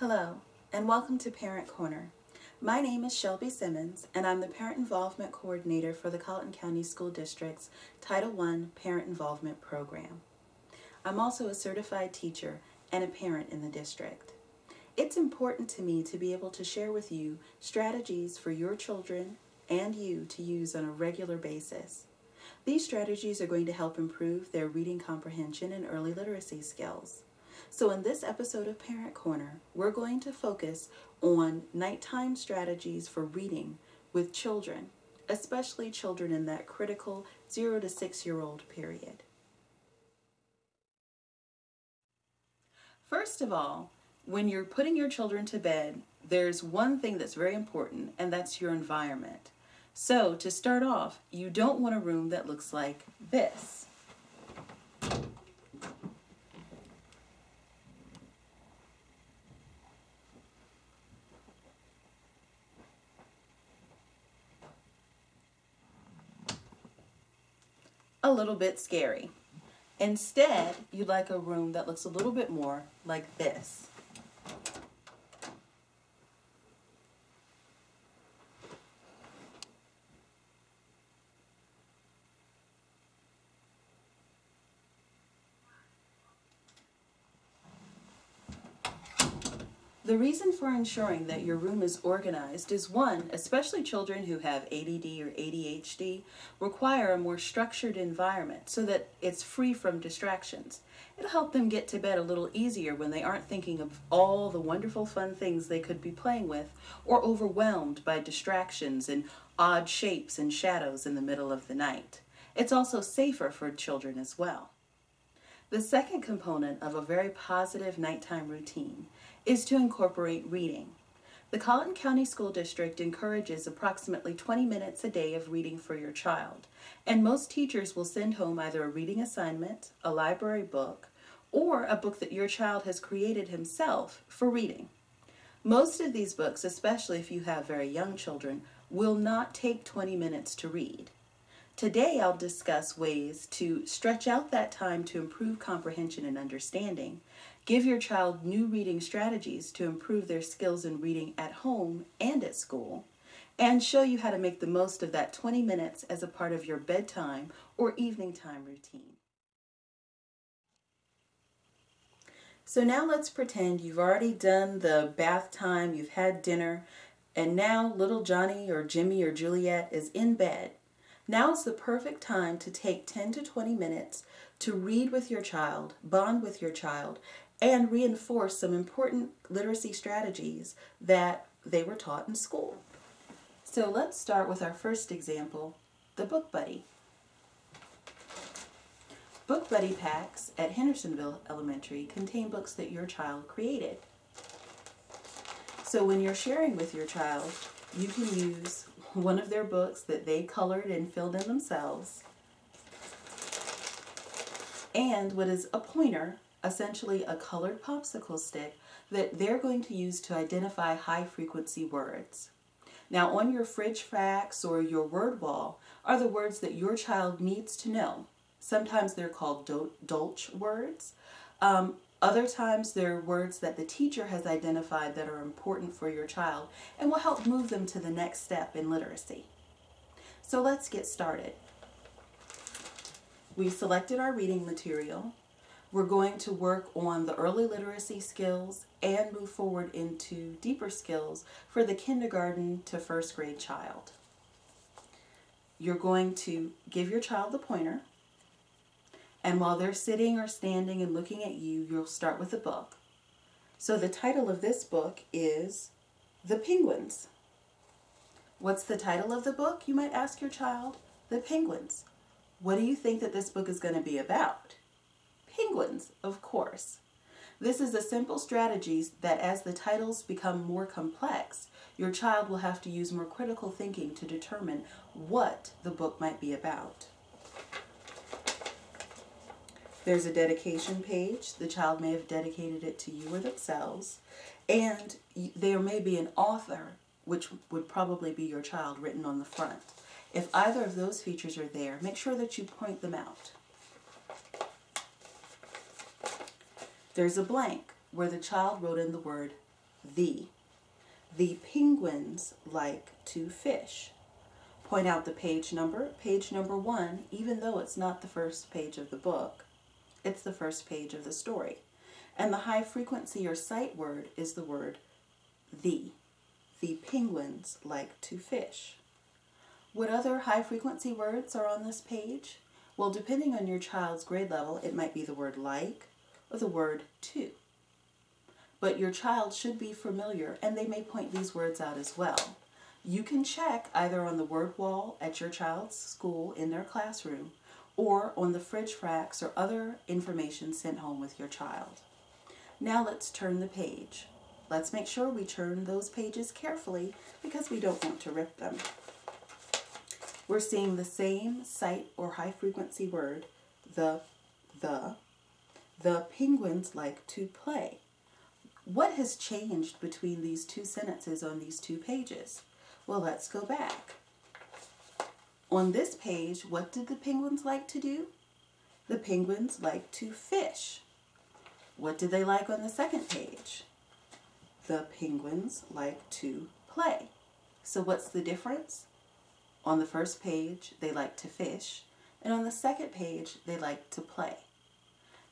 Hello, and welcome to Parent Corner. My name is Shelby Simmons, and I'm the Parent Involvement Coordinator for the Colleton County School District's Title I Parent Involvement Program. I'm also a certified teacher and a parent in the district. It's important to me to be able to share with you strategies for your children and you to use on a regular basis. These strategies are going to help improve their reading comprehension and early literacy skills. So in this episode of Parent Corner, we're going to focus on nighttime strategies for reading with children, especially children in that critical 0 to 6 year old period. First of all, when you're putting your children to bed, there's one thing that's very important, and that's your environment. So to start off, you don't want a room that looks like this. A little bit scary. Instead, you'd like a room that looks a little bit more like this. The reason for ensuring that your room is organized is one, especially children who have ADD or ADHD require a more structured environment so that it's free from distractions. It'll help them get to bed a little easier when they aren't thinking of all the wonderful fun things they could be playing with or overwhelmed by distractions and odd shapes and shadows in the middle of the night. It's also safer for children as well. The second component of a very positive nighttime routine is to incorporate reading. The Colleton County School District encourages approximately 20 minutes a day of reading for your child, and most teachers will send home either a reading assignment, a library book, or a book that your child has created himself for reading. Most of these books, especially if you have very young children, will not take 20 minutes to read. Today I'll discuss ways to stretch out that time to improve comprehension and understanding, give your child new reading strategies to improve their skills in reading at home and at school, and show you how to make the most of that 20 minutes as a part of your bedtime or evening time routine. So now let's pretend you've already done the bath time, you've had dinner, and now little Johnny or Jimmy or Juliet is in bed now is the perfect time to take 10 to 20 minutes to read with your child, bond with your child, and reinforce some important literacy strategies that they were taught in school. So let's start with our first example, the Book Buddy. Book Buddy packs at Hendersonville Elementary contain books that your child created. So when you're sharing with your child, you can use one of their books that they colored and filled in themselves, and what is a pointer, essentially a colored popsicle stick, that they're going to use to identify high frequency words. Now on your fridge facts or your word wall are the words that your child needs to know. Sometimes they're called dolch words. Um, other times they're words that the teacher has identified that are important for your child and will help move them to the next step in literacy. So let's get started. We've selected our reading material. We're going to work on the early literacy skills and move forward into deeper skills for the kindergarten to first grade child. You're going to give your child the pointer and while they're sitting or standing and looking at you, you'll start with a book. So the title of this book is The Penguins. What's the title of the book, you might ask your child? The Penguins. What do you think that this book is going to be about? Penguins, of course. This is a simple strategy that as the titles become more complex, your child will have to use more critical thinking to determine what the book might be about. There's a dedication page. The child may have dedicated it to you or themselves. And there may be an author, which would probably be your child, written on the front. If either of those features are there, make sure that you point them out. There's a blank where the child wrote in the word the. The penguins like to fish. Point out the page number, page number one, even though it's not the first page of the book, it's the first page of the story. And the high frequency or sight word is the word the. The penguins like to fish. What other high frequency words are on this page? Well, depending on your child's grade level, it might be the word like the word to. But your child should be familiar and they may point these words out as well. You can check either on the word wall at your child's school in their classroom or on the fridge racks or other information sent home with your child. Now let's turn the page. Let's make sure we turn those pages carefully because we don't want to rip them. We're seeing the same sight or high frequency word, the, the. The penguins like to play. What has changed between these two sentences on these two pages? Well, let's go back. On this page, what did the penguins like to do? The penguins like to fish. What did they like on the second page? The penguins like to play. So what's the difference? On the first page, they like to fish, and on the second page, they like to play.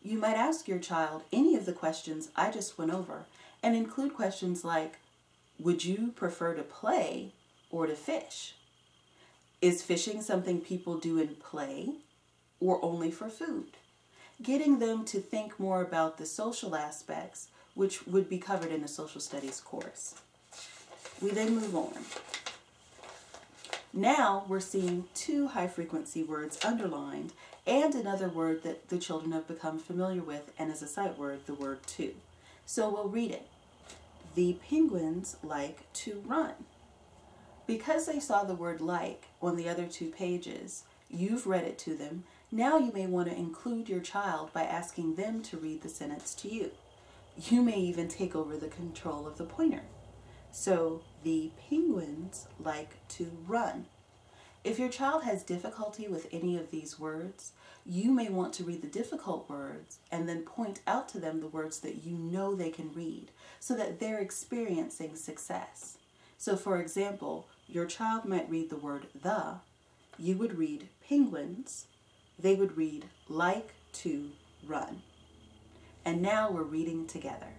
You might ask your child any of the questions I just went over and include questions like, would you prefer to play or to fish? Is fishing something people do in play or only for food? Getting them to think more about the social aspects, which would be covered in a social studies course. We then move on. Now we're seeing two high frequency words underlined and another word that the children have become familiar with and as a sight word, the word to. So we'll read it. The penguins like to run. Because they saw the word like on the other two pages, you've read it to them. Now you may want to include your child by asking them to read the sentence to you. You may even take over the control of the pointer. So the penguins like to run. If your child has difficulty with any of these words, you may want to read the difficult words and then point out to them the words that you know they can read so that they're experiencing success. So for example, your child might read the word the, you would read penguins, they would read like to run. And now we're reading together.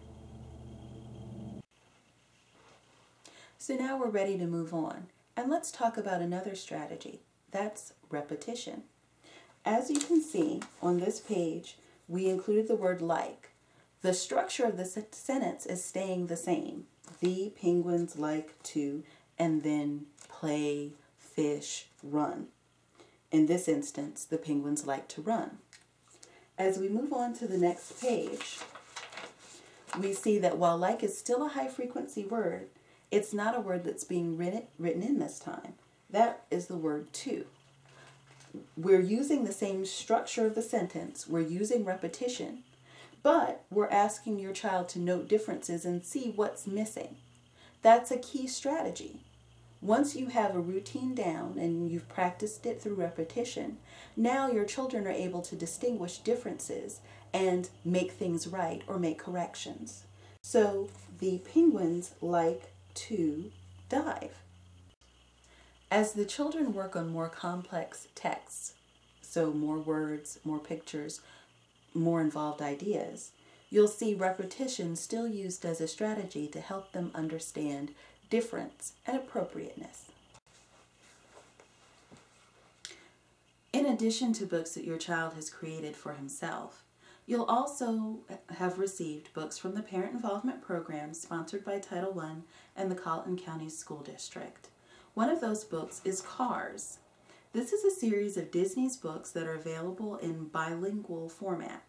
So now we're ready to move on. And let's talk about another strategy. That's repetition. As you can see on this page, we included the word like. The structure of the sentence is staying the same. The penguins like to and then play, fish, run. In this instance, the penguins like to run. As we move on to the next page, we see that while like is still a high frequency word, it's not a word that's being written, written in this time. That is the word to. We're using the same structure of the sentence. We're using repetition, but we're asking your child to note differences and see what's missing. That's a key strategy. Once you have a routine down and you've practiced it through repetition, now your children are able to distinguish differences and make things right or make corrections. So the penguins like to dive. As the children work on more complex texts, so more words, more pictures, more involved ideas, you'll see repetition still used as a strategy to help them understand difference and appropriateness. In addition to books that your child has created for himself, You'll also have received books from the Parent Involvement Program sponsored by Title I and the Colleton County School District. One of those books is Cars. This is a series of Disney's books that are available in bilingual format,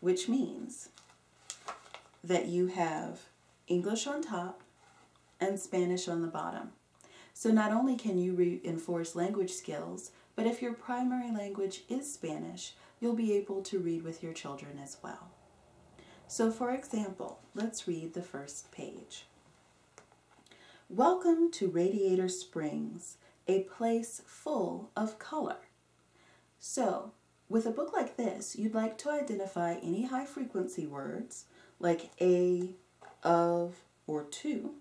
which means that you have English on top and Spanish on the bottom. So not only can you reinforce language skills, but if your primary language is Spanish, you'll be able to read with your children as well. So for example, let's read the first page. Welcome to Radiator Springs, a place full of color. So, with a book like this, you'd like to identify any high frequency words like a, of, or to.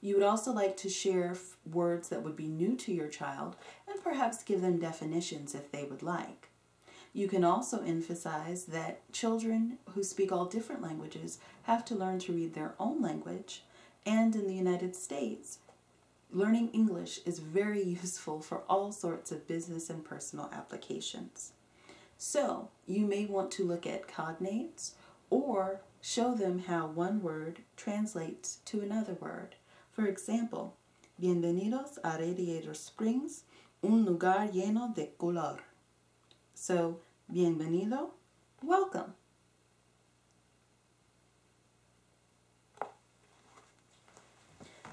You would also like to share words that would be new to your child and perhaps give them definitions if they would like. You can also emphasize that children who speak all different languages have to learn to read their own language, and in the United States, learning English is very useful for all sorts of business and personal applications. So, you may want to look at cognates or show them how one word translates to another word. For example, Bienvenidos a Radiator Springs, un lugar lleno de color. So, bienvenido, welcome.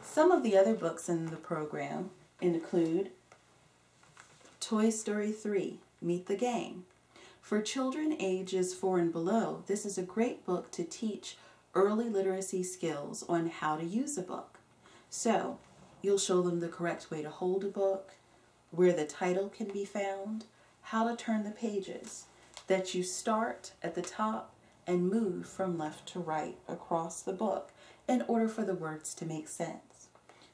Some of the other books in the program include Toy Story 3, Meet the Gang. For children ages 4 and below, this is a great book to teach early literacy skills on how to use a book. So, you'll show them the correct way to hold a book, where the title can be found, how to turn the pages, that you start at the top and move from left to right across the book in order for the words to make sense.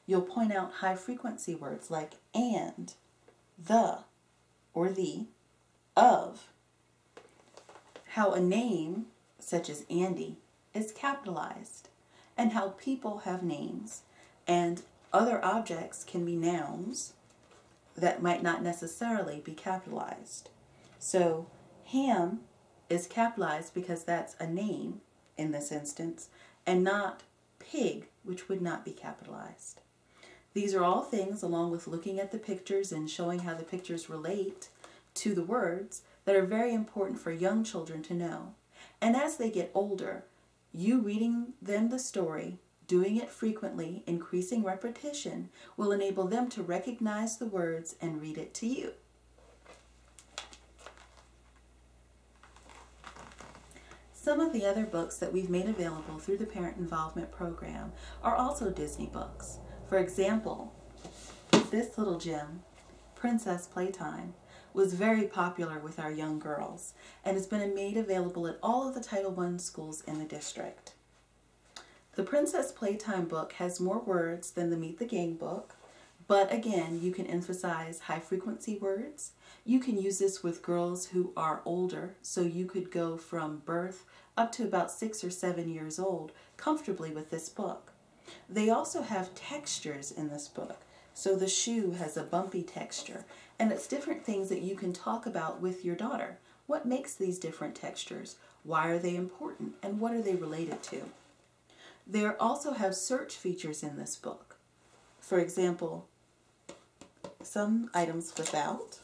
You'll point out high frequency words like and, the, or the, of, how a name, such as Andy, is capitalized, and how people have names, and other objects can be nouns that might not necessarily be capitalized. So, Hamm is capitalized because that's a name in this instance, and not pig, which would not be capitalized. These are all things, along with looking at the pictures and showing how the pictures relate to the words, that are very important for young children to know. And as they get older, you reading them the story, doing it frequently, increasing repetition, will enable them to recognize the words and read it to you. Some of the other books that we've made available through the Parent Involvement Program are also Disney books. For example, this little gem, Princess Playtime, was very popular with our young girls and has been made available at all of the Title I schools in the district. The Princess Playtime book has more words than the Meet the Gang book, but again, you can emphasize high frequency words. You can use this with girls who are older, so you could go from birth up to about six or seven years old comfortably with this book. They also have textures in this book. So the shoe has a bumpy texture, and it's different things that you can talk about with your daughter. What makes these different textures? Why are they important? And what are they related to? There also have search features in this book. For example, some items without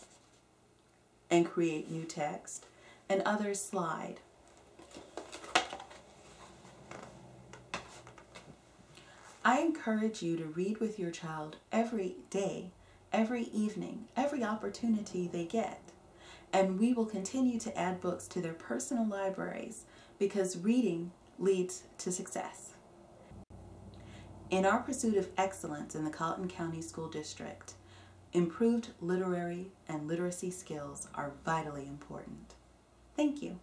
and create new text, and others slide. I encourage you to read with your child every day, every evening, every opportunity they get. And we will continue to add books to their personal libraries because reading leads to success. In our pursuit of excellence in the Colleton County School District, improved literary and literacy skills are vitally important. Thank you.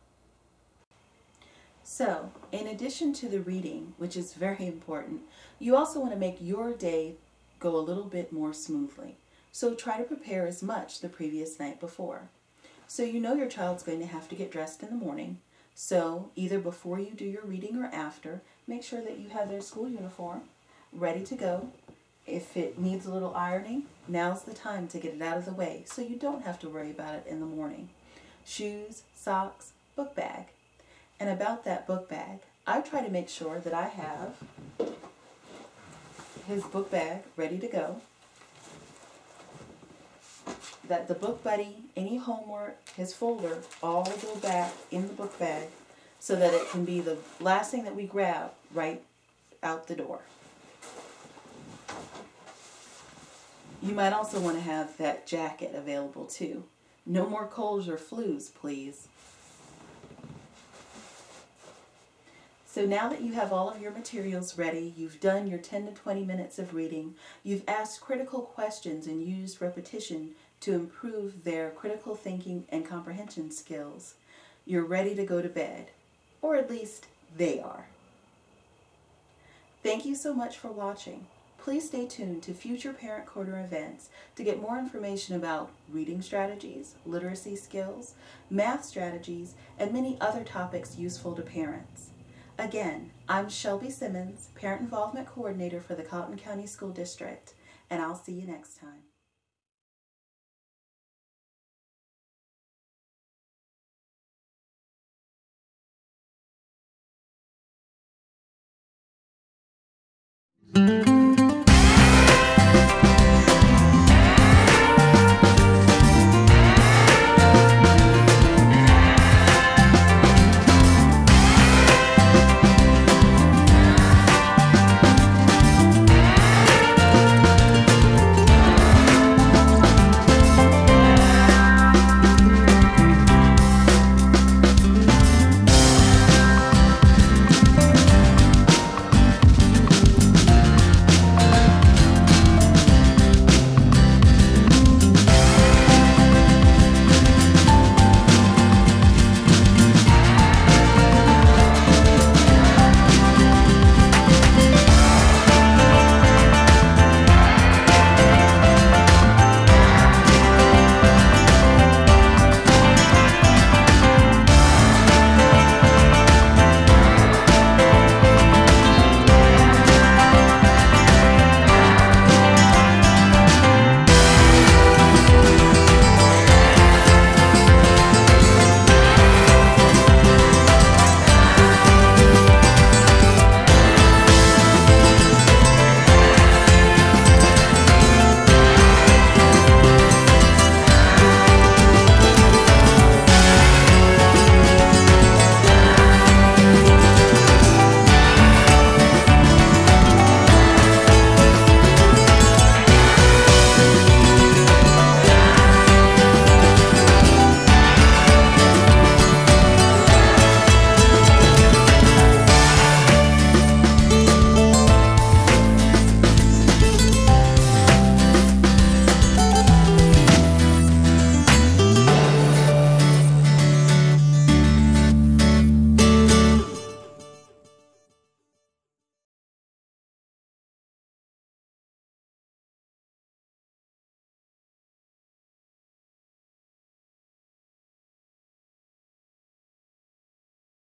So, in addition to the reading, which is very important, you also want to make your day go a little bit more smoothly. So try to prepare as much the previous night before. So you know your child's going to have to get dressed in the morning. So either before you do your reading or after, make sure that you have their school uniform ready to go. If it needs a little ironing, now's the time to get it out of the way so you don't have to worry about it in the morning. Shoes, socks, book bag. And about that book bag, I try to make sure that I have his book bag ready to go. That the book buddy, any homework, his folder, all go back in the book bag so that it can be the last thing that we grab right out the door. You might also want to have that jacket available too. No more colds or flus, please. So now that you have all of your materials ready, you've done your 10 to 20 minutes of reading, you've asked critical questions and used repetition to improve their critical thinking and comprehension skills, you're ready to go to bed. Or at least they are. Thank you so much for watching. Please stay tuned to future Parent Corner events to get more information about reading strategies, literacy skills, math strategies, and many other topics useful to parents. Again, I'm Shelby Simmons, Parent Involvement Coordinator for the Colleton County School District, and I'll see you next time.